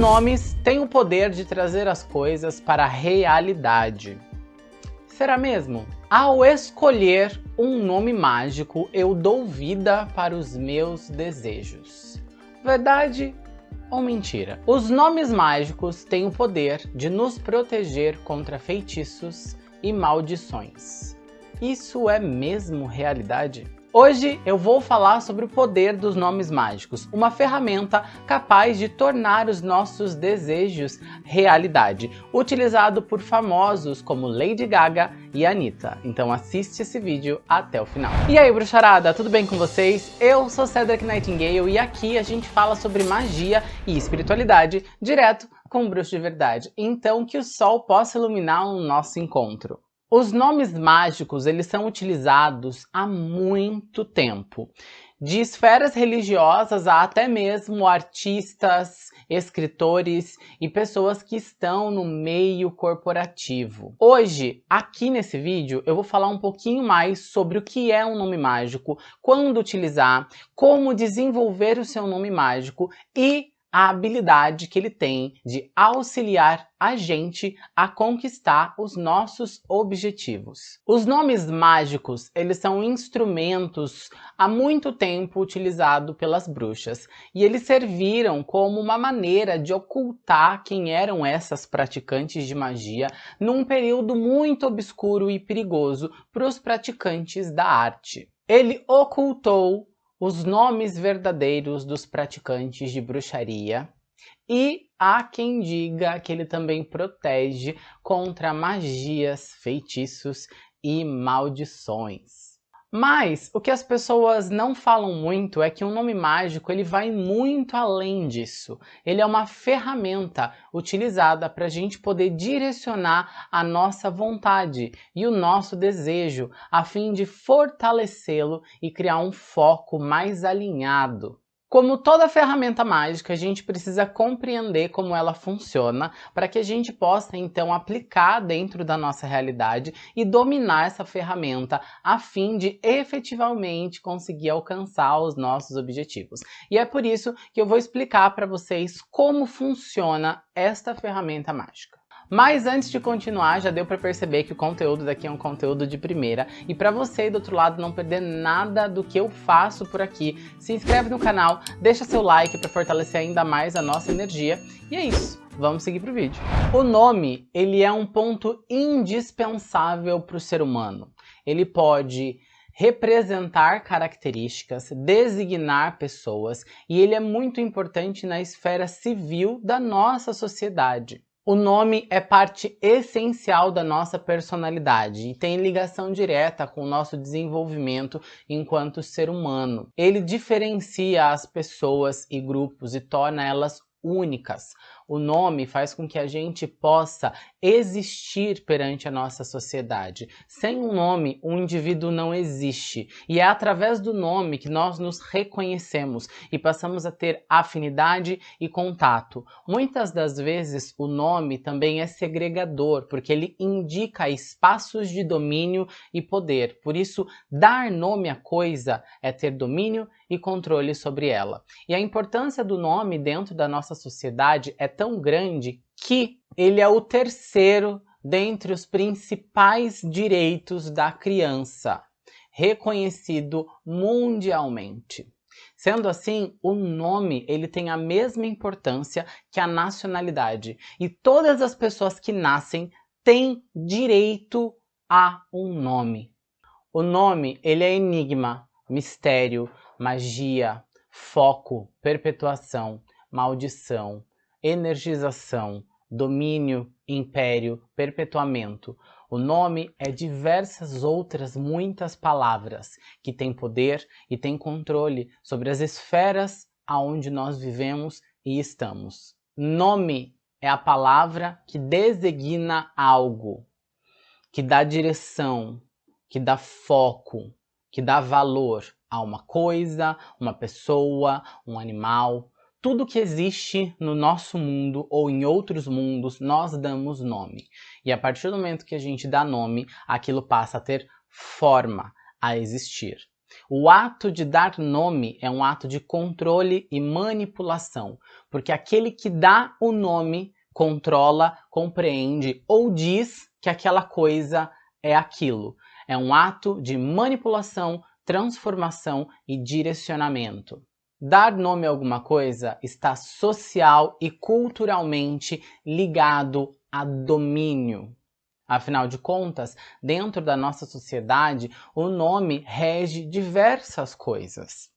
nomes têm o poder de trazer as coisas para a realidade. Será mesmo? Ao escolher um nome mágico, eu dou vida para os meus desejos. Verdade ou mentira? Os nomes mágicos têm o poder de nos proteger contra feitiços e maldições. Isso é mesmo realidade? Hoje eu vou falar sobre o poder dos nomes mágicos, uma ferramenta capaz de tornar os nossos desejos realidade, utilizado por famosos como Lady Gaga e Anitta. Então assiste esse vídeo até o final. E aí bruxarada, tudo bem com vocês? Eu sou Cedric Nightingale e aqui a gente fala sobre magia e espiritualidade direto com o bruxo de verdade. Então que o sol possa iluminar o nosso encontro. Os nomes mágicos, eles são utilizados há muito tempo. De esferas religiosas a até mesmo artistas, escritores e pessoas que estão no meio corporativo. Hoje, aqui nesse vídeo, eu vou falar um pouquinho mais sobre o que é um nome mágico, quando utilizar, como desenvolver o seu nome mágico e a habilidade que ele tem de auxiliar a gente a conquistar os nossos objetivos. Os nomes mágicos, eles são instrumentos há muito tempo utilizados pelas bruxas e eles serviram como uma maneira de ocultar quem eram essas praticantes de magia num período muito obscuro e perigoso para os praticantes da arte. Ele ocultou os nomes verdadeiros dos praticantes de bruxaria e há quem diga que ele também protege contra magias, feitiços e maldições. Mas o que as pessoas não falam muito é que um nome mágico ele vai muito além disso. Ele é uma ferramenta utilizada para a gente poder direcionar a nossa vontade e o nosso desejo a fim de fortalecê-lo e criar um foco mais alinhado. Como toda ferramenta mágica, a gente precisa compreender como ela funciona para que a gente possa então aplicar dentro da nossa realidade e dominar essa ferramenta a fim de efetivamente conseguir alcançar os nossos objetivos. E é por isso que eu vou explicar para vocês como funciona esta ferramenta mágica. Mas antes de continuar, já deu para perceber que o conteúdo daqui é um conteúdo de primeira. E para você do outro lado não perder nada do que eu faço por aqui, se inscreve no canal, deixa seu like para fortalecer ainda mais a nossa energia. E é isso, vamos seguir pro vídeo. O nome, ele é um ponto indispensável para o ser humano. Ele pode representar características, designar pessoas e ele é muito importante na esfera civil da nossa sociedade. O nome é parte essencial da nossa personalidade e tem ligação direta com o nosso desenvolvimento enquanto ser humano. Ele diferencia as pessoas e grupos e torna elas únicas. O nome faz com que a gente possa existir perante a nossa sociedade. Sem um nome, um indivíduo não existe. E é através do nome que nós nos reconhecemos e passamos a ter afinidade e contato. Muitas das vezes o nome também é segregador, porque ele indica espaços de domínio e poder. Por isso, dar nome à coisa é ter domínio e controle sobre ela. E a importância do nome dentro da nossa sociedade é tão grande que ele é o terceiro dentre os principais direitos da criança, reconhecido mundialmente. Sendo assim, o nome ele tem a mesma importância que a nacionalidade e todas as pessoas que nascem têm direito a um nome. O nome ele é enigma, mistério, magia, foco, perpetuação, maldição, energização, domínio, império, perpetuamento. O nome é diversas outras muitas palavras que têm poder e têm controle sobre as esferas aonde nós vivemos e estamos. Nome é a palavra que designa algo, que dá direção, que dá foco, que dá valor a uma coisa, uma pessoa, um animal, tudo que existe no nosso mundo ou em outros mundos, nós damos nome. E a partir do momento que a gente dá nome, aquilo passa a ter forma, a existir. O ato de dar nome é um ato de controle e manipulação, porque aquele que dá o nome controla, compreende ou diz que aquela coisa é aquilo. É um ato de manipulação, transformação e direcionamento. Dar nome a alguma coisa está social e culturalmente ligado a domínio. Afinal de contas, dentro da nossa sociedade, o nome rege diversas coisas,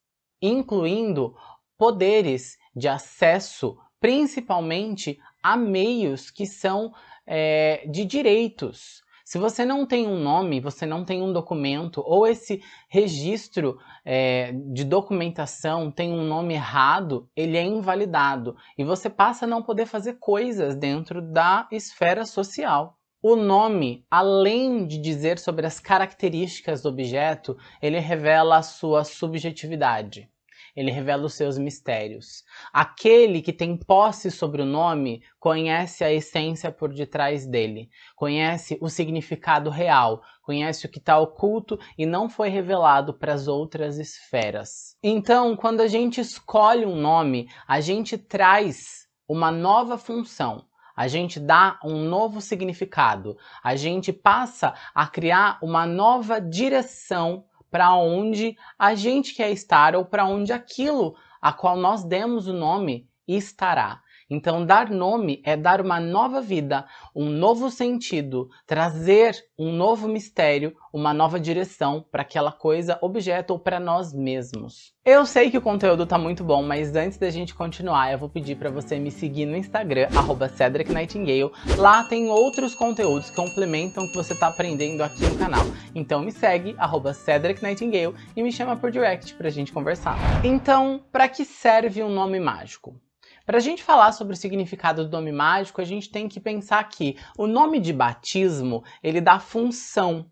incluindo poderes de acesso, principalmente a meios que são é, de direitos. Se você não tem um nome, você não tem um documento, ou esse registro é, de documentação tem um nome errado, ele é invalidado e você passa a não poder fazer coisas dentro da esfera social. O nome, além de dizer sobre as características do objeto, ele revela a sua subjetividade. Ele revela os seus mistérios. Aquele que tem posse sobre o nome conhece a essência por detrás dele, conhece o significado real, conhece o que está oculto e não foi revelado para as outras esferas. Então, quando a gente escolhe um nome, a gente traz uma nova função a gente dá um novo significado, a gente passa a criar uma nova direção para onde a gente quer estar ou para onde aquilo a qual nós demos o nome estará. Então, dar nome é dar uma nova vida, um novo sentido, trazer um novo mistério, uma nova direção para aquela coisa, objeto ou para nós mesmos. Eu sei que o conteúdo tá muito bom, mas antes da gente continuar, eu vou pedir para você me seguir no Instagram, arroba Cedric Nightingale. Lá tem outros conteúdos que complementam o que você tá aprendendo aqui no canal. Então me segue, arroba Cedric Nightingale, e me chama por direct pra gente conversar. Então, para que serve um nome mágico? Para a gente falar sobre o significado do nome mágico, a gente tem que pensar que o nome de batismo, ele dá função.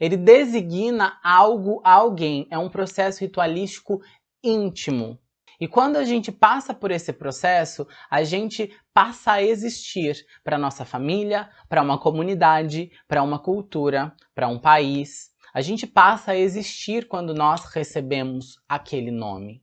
Ele designa algo a alguém, é um processo ritualístico íntimo. E quando a gente passa por esse processo, a gente passa a existir para nossa família, para uma comunidade, para uma cultura, para um país. A gente passa a existir quando nós recebemos aquele nome.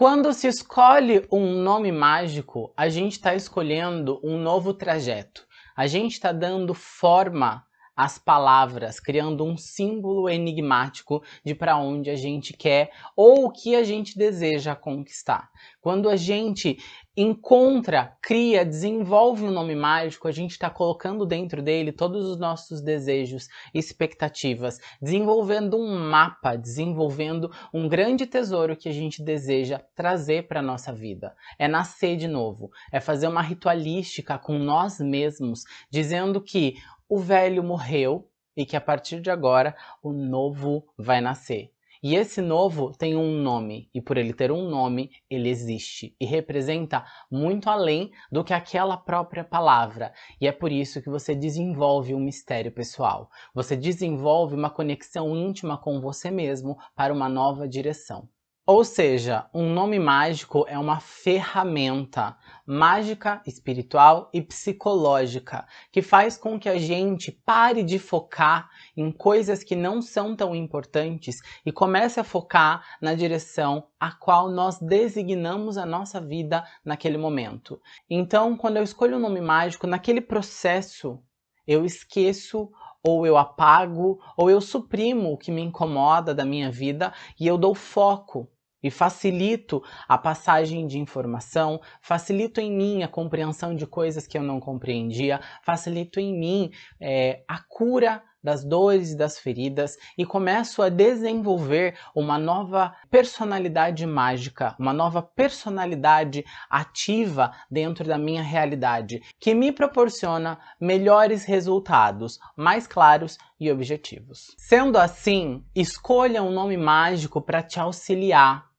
Quando se escolhe um nome mágico, a gente está escolhendo um novo trajeto. A gente está dando forma às palavras, criando um símbolo enigmático de para onde a gente quer ou o que a gente deseja conquistar. Quando a gente encontra, cria, desenvolve um nome mágico, a gente está colocando dentro dele todos os nossos desejos, expectativas, desenvolvendo um mapa, desenvolvendo um grande tesouro que a gente deseja trazer para a nossa vida. É nascer de novo, é fazer uma ritualística com nós mesmos, dizendo que o velho morreu e que a partir de agora o novo vai nascer. E esse novo tem um nome, e por ele ter um nome, ele existe e representa muito além do que aquela própria palavra. E é por isso que você desenvolve um mistério pessoal. Você desenvolve uma conexão íntima com você mesmo para uma nova direção. Ou seja, um nome mágico é uma ferramenta mágica, espiritual e psicológica que faz com que a gente pare de focar em coisas que não são tão importantes e comece a focar na direção a qual nós designamos a nossa vida naquele momento. Então, quando eu escolho um nome mágico, naquele processo eu esqueço ou eu apago, ou eu suprimo o que me incomoda da minha vida e eu dou foco e facilito a passagem de informação, facilito em mim a compreensão de coisas que eu não compreendia, facilito em mim é, a cura das dores e das feridas e começo a desenvolver uma nova personalidade mágica, uma nova personalidade ativa dentro da minha realidade, que me proporciona melhores resultados, mais claros e objetivos. Sendo assim, escolha um nome mágico para te auxiliar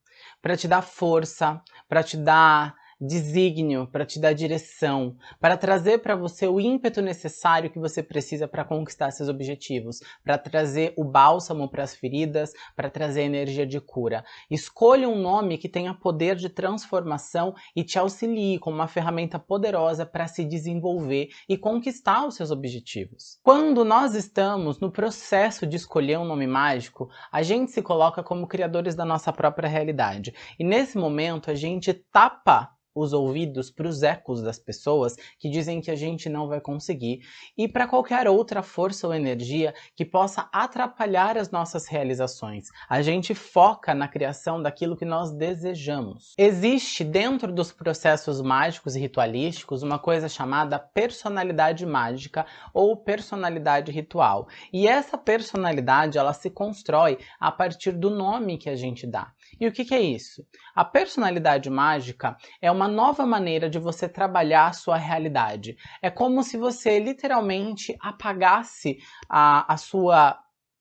para te dar força, para te dar desígnio, para te dar direção, para trazer para você o ímpeto necessário que você precisa para conquistar seus objetivos, para trazer o bálsamo para as feridas, para trazer energia de cura. Escolha um nome que tenha poder de transformação e te auxilie como uma ferramenta poderosa para se desenvolver e conquistar os seus objetivos. Quando nós estamos no processo de escolher um nome mágico, a gente se coloca como criadores da nossa própria realidade. E nesse momento a gente tapa os ouvidos para os ecos das pessoas que dizem que a gente não vai conseguir e para qualquer outra força ou energia que possa atrapalhar as nossas realizações. A gente foca na criação daquilo que nós desejamos. Existe dentro dos processos mágicos e ritualísticos uma coisa chamada personalidade mágica ou personalidade ritual. E essa personalidade ela se constrói a partir do nome que a gente dá. E o que, que é isso? A personalidade mágica é uma nova maneira de você trabalhar a sua realidade. É como se você literalmente apagasse a, a sua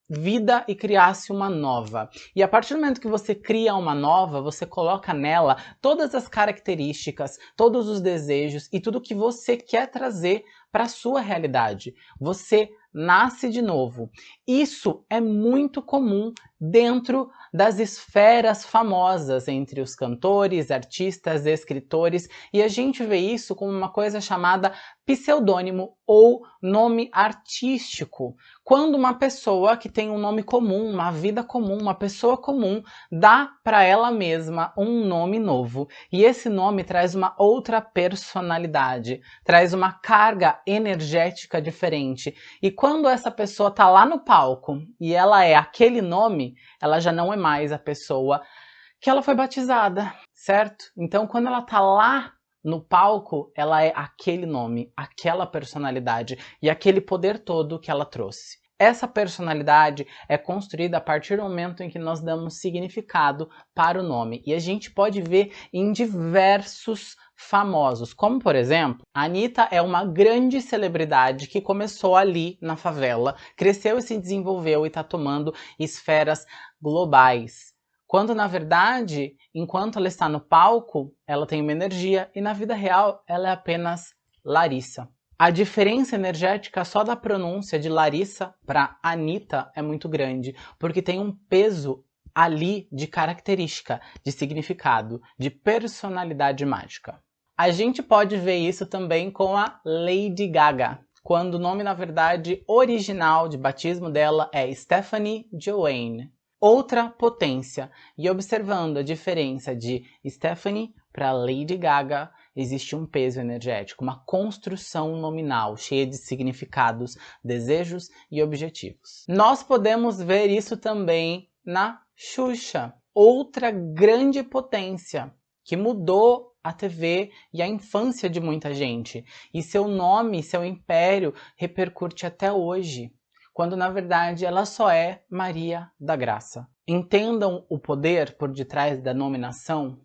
vida e criasse uma nova. E a partir do momento que você cria uma nova, você coloca nela todas as características, todos os desejos e tudo que você quer trazer para a sua realidade. Você nasce de novo. Isso é muito comum dentro das esferas famosas entre os cantores, artistas, escritores, e a gente vê isso como uma coisa chamada pseudônimo ou nome artístico. Quando uma pessoa que tem um nome comum, uma vida comum, uma pessoa comum, dá para ela mesma um nome novo. E esse nome traz uma outra personalidade, traz uma carga energética diferente. E quando essa pessoa está lá no palco e ela é aquele nome, ela já não é mais a pessoa que ela foi batizada, certo? Então, quando ela está lá no palco, ela é aquele nome, aquela personalidade e aquele poder todo que ela trouxe. Essa personalidade é construída a partir do momento em que nós damos significado para o nome. E a gente pode ver em diversos famosos, como por exemplo, a Anitta é uma grande celebridade que começou ali na favela, cresceu e se desenvolveu e está tomando esferas globais. Quando na verdade, enquanto ela está no palco, ela tem uma energia e na vida real ela é apenas Larissa. A diferença energética só da pronúncia de Larissa para Anitta é muito grande, porque tem um peso ali de característica, de significado, de personalidade mágica. A gente pode ver isso também com a Lady Gaga, quando o nome, na verdade, original de batismo dela é Stephanie Joanne. Outra potência. E observando a diferença de Stephanie para Lady Gaga, existe um peso energético, uma construção nominal cheia de significados, desejos e objetivos. Nós podemos ver isso também na Xuxa, outra grande potência que mudou a TV e a infância de muita gente. E seu nome, seu império repercute até hoje, quando na verdade ela só é Maria da Graça. Entendam o poder por detrás da nominação,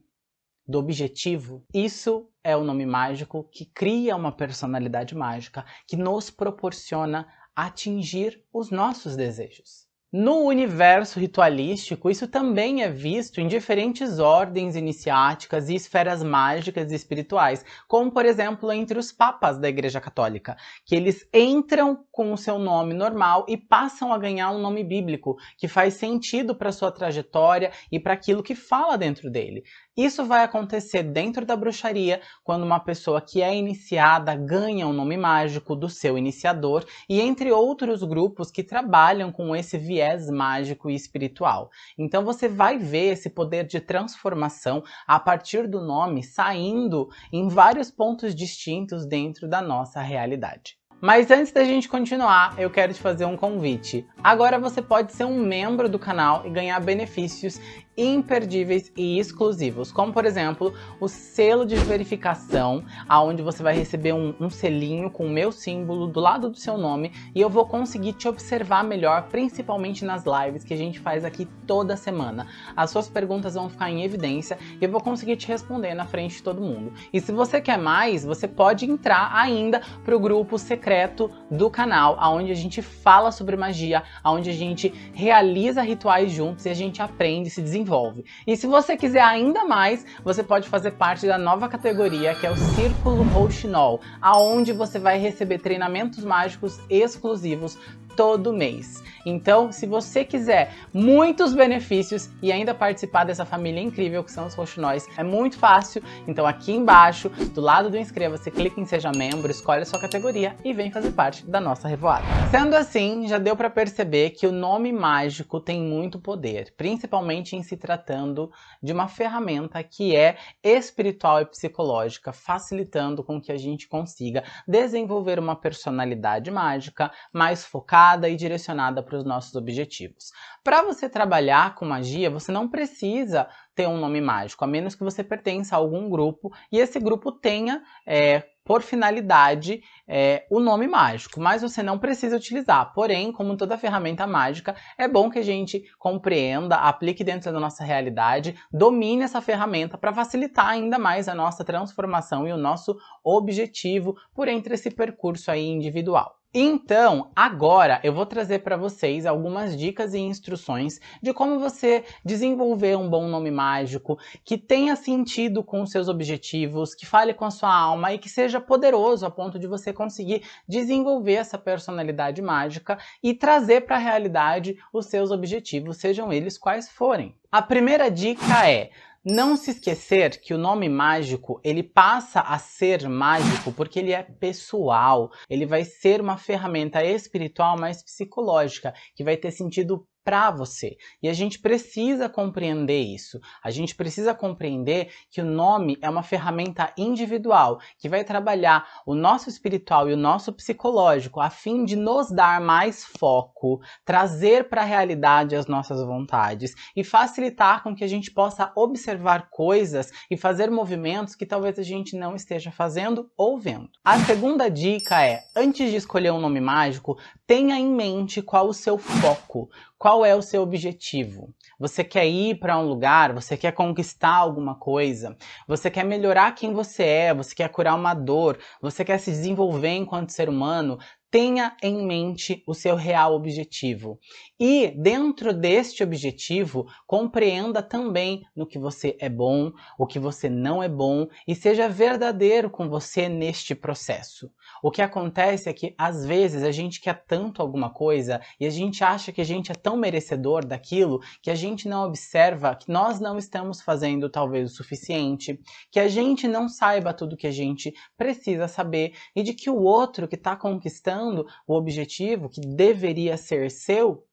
do objetivo. Isso é o nome mágico que cria uma personalidade mágica, que nos proporciona atingir os nossos desejos. No universo ritualístico, isso também é visto em diferentes ordens iniciáticas e esferas mágicas e espirituais, como por exemplo entre os papas da Igreja Católica, que eles entram com o seu nome normal e passam a ganhar um nome bíblico, que faz sentido para sua trajetória e para aquilo que fala dentro dele. Isso vai acontecer dentro da bruxaria quando uma pessoa que é iniciada ganha um nome mágico do seu iniciador e entre outros grupos que trabalham com esse viés mágico e espiritual. Então você vai ver esse poder de transformação a partir do nome saindo em vários pontos distintos dentro da nossa realidade. Mas antes da gente continuar, eu quero te fazer um convite. Agora você pode ser um membro do canal e ganhar benefícios imperdíveis e exclusivos, como por exemplo o selo de verificação, aonde você vai receber um, um, selinho com o meu símbolo do lado do seu nome e eu vou conseguir te observar melhor, principalmente nas lives que a gente faz aqui toda semana. As suas perguntas vão ficar em evidência e eu vou conseguir te responder na frente de todo mundo. E se você quer mais, você pode entrar ainda para o grupo secreto do canal, aonde a gente fala sobre magia, aonde a gente realiza rituais juntos e a gente aprende, se desenvolve desenvolve. E se você quiser ainda mais, você pode fazer parte da nova categoria que é o Círculo Rouxinol, aonde você vai receber treinamentos mágicos exclusivos todo mês. Então, se você quiser muitos benefícios e ainda participar dessa família incrível que são os roxinóis, é muito fácil. Então aqui embaixo, do lado do inscreva-se, clique em seja membro, escolhe a sua categoria e vem fazer parte da nossa revoada. Sendo assim, já deu para perceber que o nome mágico tem muito poder, principalmente em se tratando de uma ferramenta que é espiritual e psicológica, facilitando com que a gente consiga desenvolver uma personalidade mágica mais focada e direcionada para os nossos objetivos. Para você trabalhar com magia, você não precisa ter um nome mágico, a menos que você pertença a algum grupo e esse grupo tenha é, por finalidade é, o nome mágico, mas você não precisa utilizar. Porém, como toda ferramenta mágica, é bom que a gente compreenda, aplique dentro da nossa realidade, domine essa ferramenta para facilitar ainda mais a nossa transformação e o nosso objetivo por entre esse percurso aí individual. Então, agora eu vou trazer para vocês algumas dicas e instruções de como você desenvolver um bom nome mágico, que tenha sentido com seus objetivos, que fale com a sua alma e que seja poderoso a ponto de você conseguir desenvolver essa personalidade mágica e trazer para a realidade os seus objetivos, sejam eles quais forem. A primeira dica é não se esquecer que o nome mágico, ele passa a ser mágico porque ele é pessoal, ele vai ser uma ferramenta espiritual mais psicológica, que vai ter sentido para você. E a gente precisa compreender isso. A gente precisa compreender que o nome é uma ferramenta individual que vai trabalhar o nosso espiritual e o nosso psicológico a fim de nos dar mais foco, trazer para a realidade as nossas vontades e facilitar com que a gente possa observar coisas e fazer movimentos que talvez a gente não esteja fazendo ou vendo. A segunda dica é, antes de escolher um nome mágico, tenha em mente qual o seu foco, qual é o seu objetivo. Você quer ir para um lugar, você quer conquistar alguma coisa, você quer melhorar quem você é, você quer curar uma dor, você quer se desenvolver enquanto ser humano, tenha em mente o seu real objetivo. E dentro deste objetivo, compreenda também no que você é bom, o que você não é bom e seja verdadeiro com você neste processo. O que acontece é que às vezes a gente quer tanto alguma coisa e a gente acha que a gente é tão merecedor daquilo que a gente não observa que nós não estamos fazendo talvez o suficiente, que a gente não saiba tudo que a gente precisa saber e de que o outro que está conquistando o objetivo que deveria ser seu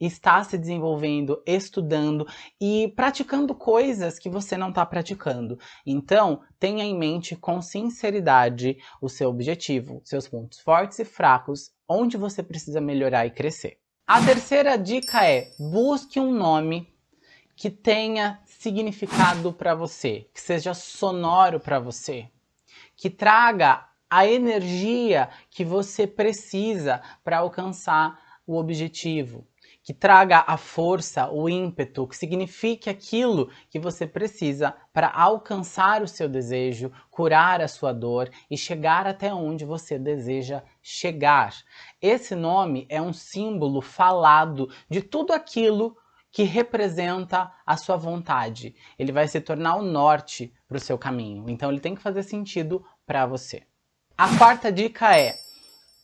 está se desenvolvendo, estudando e praticando coisas que você não está praticando. Então, tenha em mente com sinceridade o seu objetivo, seus pontos fortes e fracos, onde você precisa melhorar e crescer. A terceira dica é, busque um nome que tenha significado para você, que seja sonoro para você, que traga a energia que você precisa para alcançar o objetivo que traga a força, o ímpeto, que signifique aquilo que você precisa para alcançar o seu desejo, curar a sua dor e chegar até onde você deseja chegar. Esse nome é um símbolo falado de tudo aquilo que representa a sua vontade. Ele vai se tornar o norte para o seu caminho. Então ele tem que fazer sentido para você. A quarta dica é,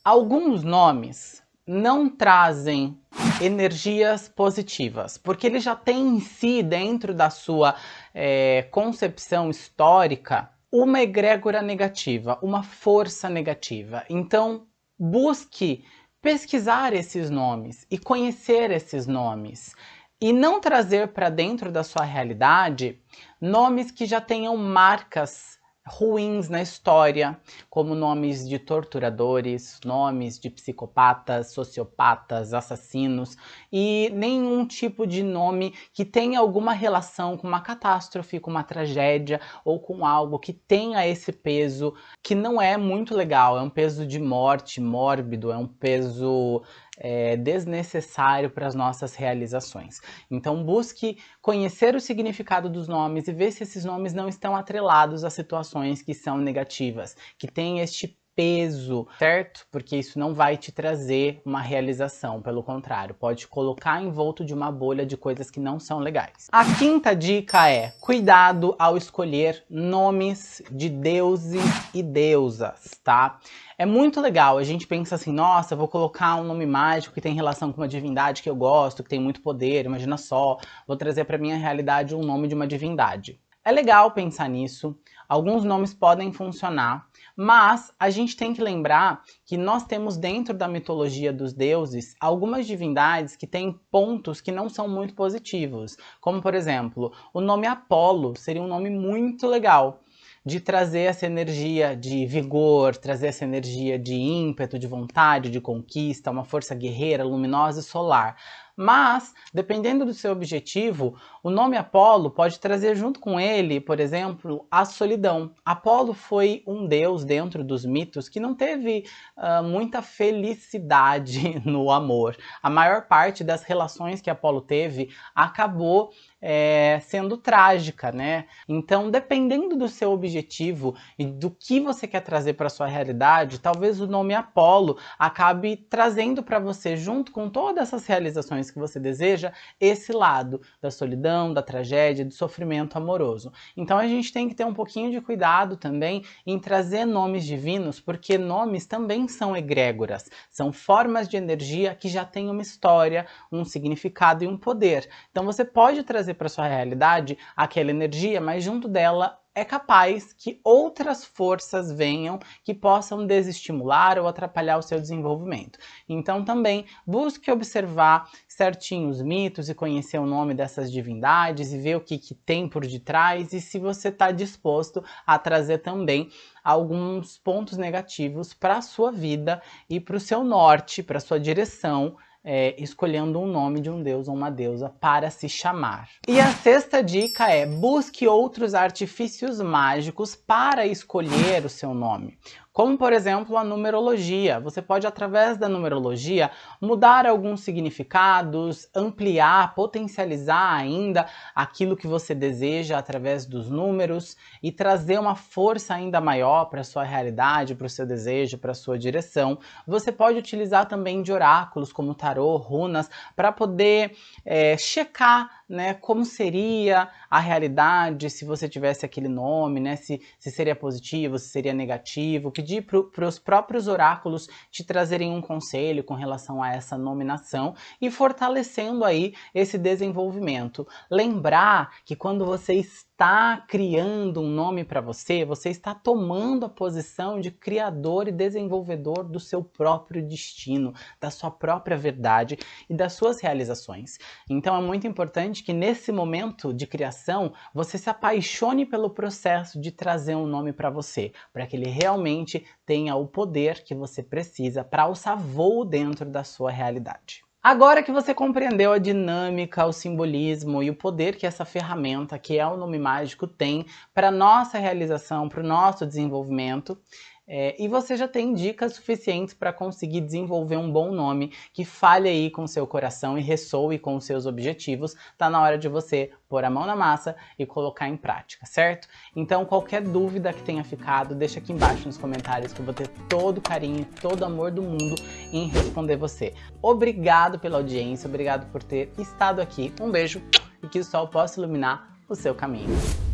alguns nomes não trazem energias positivas, porque ele já tem em si, dentro da sua é, concepção histórica, uma egrégora negativa, uma força negativa. Então, busque pesquisar esses nomes e conhecer esses nomes. E não trazer para dentro da sua realidade nomes que já tenham marcas ruins na história, como nomes de torturadores, nomes de psicopatas, sociopatas, assassinos e nenhum tipo de nome que tenha alguma relação com uma catástrofe, com uma tragédia ou com algo que tenha esse peso que não é muito legal, é um peso de morte mórbido, é um peso é, desnecessário para as nossas realizações. Então busque conhecer o significado dos nomes e ver se esses nomes não estão atrelados a situações que são negativas, que têm este peso, certo? Porque isso não vai te trazer uma realização, pelo contrário, pode colocar envolto de uma bolha de coisas que não são legais. A quinta dica é cuidado ao escolher nomes de deuses e deusas, tá? É muito legal, a gente pensa assim, nossa, vou colocar um nome mágico que tem relação com uma divindade que eu gosto, que tem muito poder, imagina só, vou trazer para minha realidade um nome de uma divindade. É legal pensar nisso, alguns nomes podem funcionar, mas a gente tem que lembrar que nós temos dentro da mitologia dos deuses algumas divindades que têm pontos que não são muito positivos. Como, por exemplo, o nome Apolo seria um nome muito legal de trazer essa energia de vigor, trazer essa energia de ímpeto, de vontade, de conquista, uma força guerreira, luminosa e solar. Mas, dependendo do seu objetivo, o nome Apolo pode trazer junto com ele, por exemplo, a solidão. Apolo foi um deus dentro dos mitos que não teve uh, muita felicidade no amor. A maior parte das relações que Apolo teve acabou é, sendo trágica, né? Então, dependendo do seu objetivo e do que você quer trazer para sua realidade, talvez o nome Apolo acabe trazendo para você, junto com todas essas realizações que você deseja, esse lado da solidão, da tragédia, do sofrimento amoroso. Então, a gente tem que ter um pouquinho de cuidado também em trazer nomes divinos, porque nomes também são egrégoras, são formas de energia que já têm uma história, um significado e um poder. Então, você pode trazer para sua realidade aquela energia, mas junto dela é capaz que outras forças venham que possam desestimular ou atrapalhar o seu desenvolvimento. Então também busque observar certinho os mitos e conhecer o nome dessas divindades e ver o que, que tem por detrás e se você está disposto a trazer também alguns pontos negativos para a sua vida e para o seu norte, para a sua direção é, escolhendo um nome de um deus ou uma deusa para se chamar. E a sexta dica é busque outros artifícios mágicos para escolher o seu nome como por exemplo a numerologia. Você pode, através da numerologia, mudar alguns significados, ampliar, potencializar ainda aquilo que você deseja através dos números e trazer uma força ainda maior para a sua realidade, para o seu desejo, para a sua direção. Você pode utilizar também de oráculos como tarô, runas, para poder é, checar né, como seria a realidade se você tivesse aquele nome, né, se, se seria positivo, se seria negativo, pedir para os próprios oráculos te trazerem um conselho com relação a essa nominação e fortalecendo aí esse desenvolvimento. Lembrar que quando você está está criando um nome para você, você está tomando a posição de criador e desenvolvedor do seu próprio destino, da sua própria verdade e das suas realizações. Então é muito importante que nesse momento de criação você se apaixone pelo processo de trazer um nome para você, para que ele realmente tenha o poder que você precisa para alçar voo dentro da sua realidade. Agora que você compreendeu a dinâmica, o simbolismo e o poder que essa ferramenta, que é o nome mágico, tem para nossa realização, para o nosso desenvolvimento, é, e você já tem dicas suficientes para conseguir desenvolver um bom nome que fale aí com seu coração e ressoe com os seus objetivos, tá na hora de você pôr a mão na massa e colocar em prática, certo? Então qualquer dúvida que tenha ficado, deixa aqui embaixo nos comentários que eu vou ter todo o carinho, todo o amor do mundo em responder você. Obrigado pela audiência, obrigado por ter estado aqui, um beijo e que o sol possa iluminar o seu caminho.